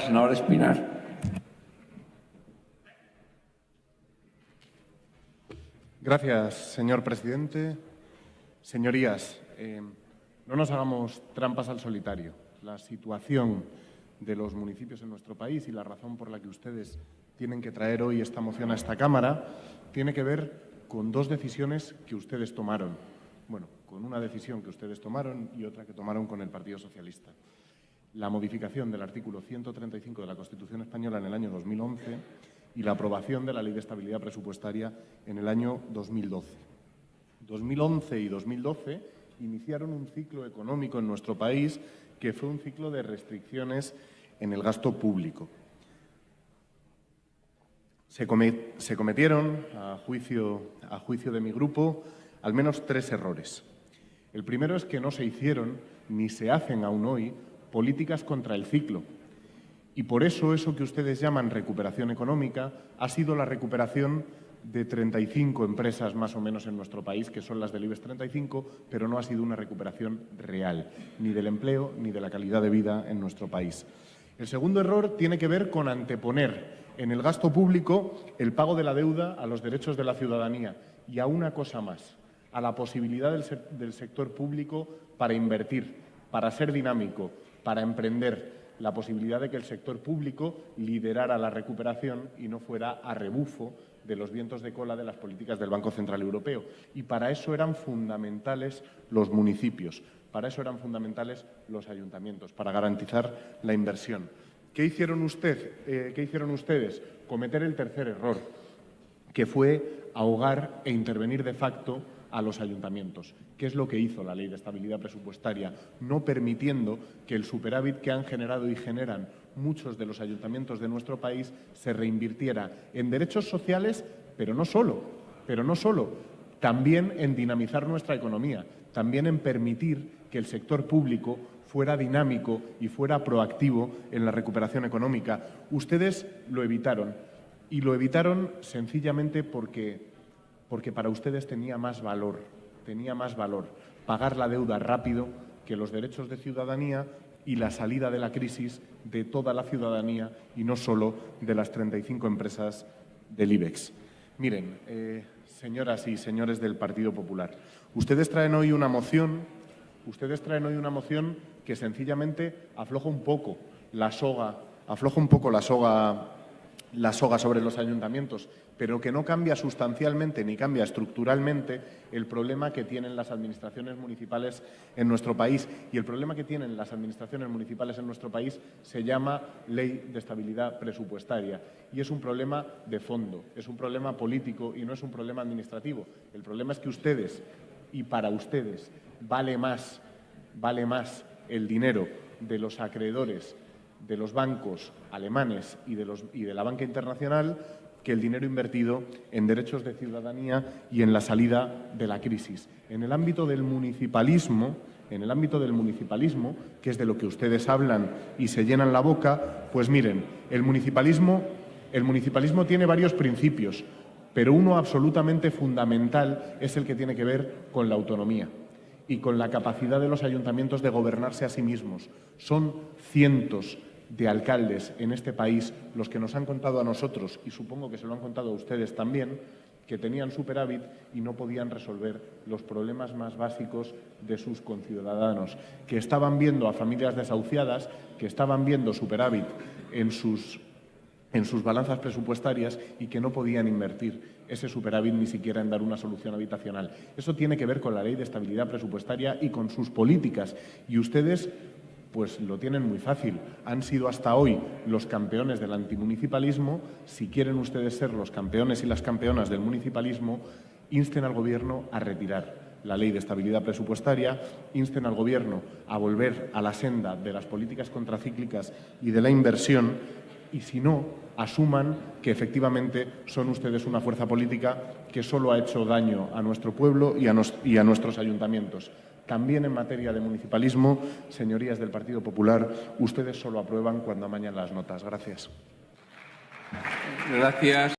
Senador Espinar. Gracias, señor presidente. Señorías, eh, no nos hagamos trampas al solitario. La situación de los municipios en nuestro país y la razón por la que ustedes tienen que traer hoy esta moción a esta Cámara tiene que ver con dos decisiones que ustedes tomaron. Bueno, con una decisión que ustedes tomaron y otra que tomaron con el Partido Socialista la modificación del artículo 135 de la Constitución española en el año 2011 y la aprobación de la Ley de Estabilidad Presupuestaria en el año 2012. 2011 y 2012 iniciaron un ciclo económico en nuestro país que fue un ciclo de restricciones en el gasto público. Se, cometieron, a juicio, a juicio de mi grupo, al menos tres errores. El primero es que no se hicieron, ni se hacen aún hoy, políticas contra el ciclo. Y por eso eso que ustedes llaman recuperación económica ha sido la recuperación de 35 empresas más o menos en nuestro país, que son las del IBEX 35, pero no ha sido una recuperación real, ni del empleo ni de la calidad de vida en nuestro país. El segundo error tiene que ver con anteponer en el gasto público el pago de la deuda a los derechos de la ciudadanía y a una cosa más, a la posibilidad del, del sector público para invertir, para ser dinámico, para emprender la posibilidad de que el sector público liderara la recuperación y no fuera a rebufo de los vientos de cola de las políticas del Banco Central Europeo. Y para eso eran fundamentales los municipios, para eso eran fundamentales los ayuntamientos, para garantizar la inversión. ¿Qué hicieron, eh, ¿qué hicieron ustedes? Cometer el tercer error, que fue ahogar e intervenir de facto a los ayuntamientos. ¿Qué es lo que hizo la Ley de Estabilidad Presupuestaria? No permitiendo que el superávit que han generado y generan muchos de los ayuntamientos de nuestro país se reinvirtiera en derechos sociales, pero no solo, pero no solo, también en dinamizar nuestra economía, también en permitir que el sector público fuera dinámico y fuera proactivo en la recuperación económica. Ustedes lo evitaron y lo evitaron sencillamente porque porque para ustedes tenía más valor, tenía más valor pagar la deuda rápido que los derechos de ciudadanía y la salida de la crisis de toda la ciudadanía y no solo de las 35 empresas del IBEX. Miren, eh, señoras y señores del Partido Popular, ustedes traen hoy una moción, ustedes traen hoy una moción que sencillamente afloja un poco la soga, afloja un poco la soga la soga sobre los ayuntamientos, pero que no cambia sustancialmente ni cambia estructuralmente el problema que tienen las administraciones municipales en nuestro país. Y el problema que tienen las administraciones municipales en nuestro país se llama Ley de Estabilidad Presupuestaria. Y es un problema de fondo, es un problema político y no es un problema administrativo. El problema es que ustedes, y para ustedes, vale más, vale más el dinero de los acreedores de los bancos alemanes y de, los, y de la banca internacional que el dinero invertido en derechos de ciudadanía y en la salida de la crisis. En el ámbito del municipalismo, en el ámbito del municipalismo, que es de lo que ustedes hablan y se llenan la boca, pues miren, el municipalismo, el municipalismo tiene varios principios, pero uno absolutamente fundamental es el que tiene que ver con la autonomía y con la capacidad de los ayuntamientos de gobernarse a sí mismos. Son cientos de alcaldes en este país los que nos han contado a nosotros, y supongo que se lo han contado a ustedes también, que tenían superávit y no podían resolver los problemas más básicos de sus conciudadanos, que estaban viendo a familias desahuciadas, que estaban viendo superávit en sus, en sus balanzas presupuestarias y que no podían invertir ese superávit ni siquiera en dar una solución habitacional. Eso tiene que ver con la ley de estabilidad presupuestaria y con sus políticas. Y ustedes pues lo tienen muy fácil. Han sido hasta hoy los campeones del antimunicipalismo. Si quieren ustedes ser los campeones y las campeonas del municipalismo, insten al Gobierno a retirar la ley de estabilidad presupuestaria, insten al Gobierno a volver a la senda de las políticas contracíclicas y de la inversión y, si no, asuman que efectivamente son ustedes una fuerza política que solo ha hecho daño a nuestro pueblo y a, nuestros ayuntamientos. También en materia de municipalismo, señorías del Partido Popular, ustedes solo aprueban cuando amañan las notas. Gracias. Gracias.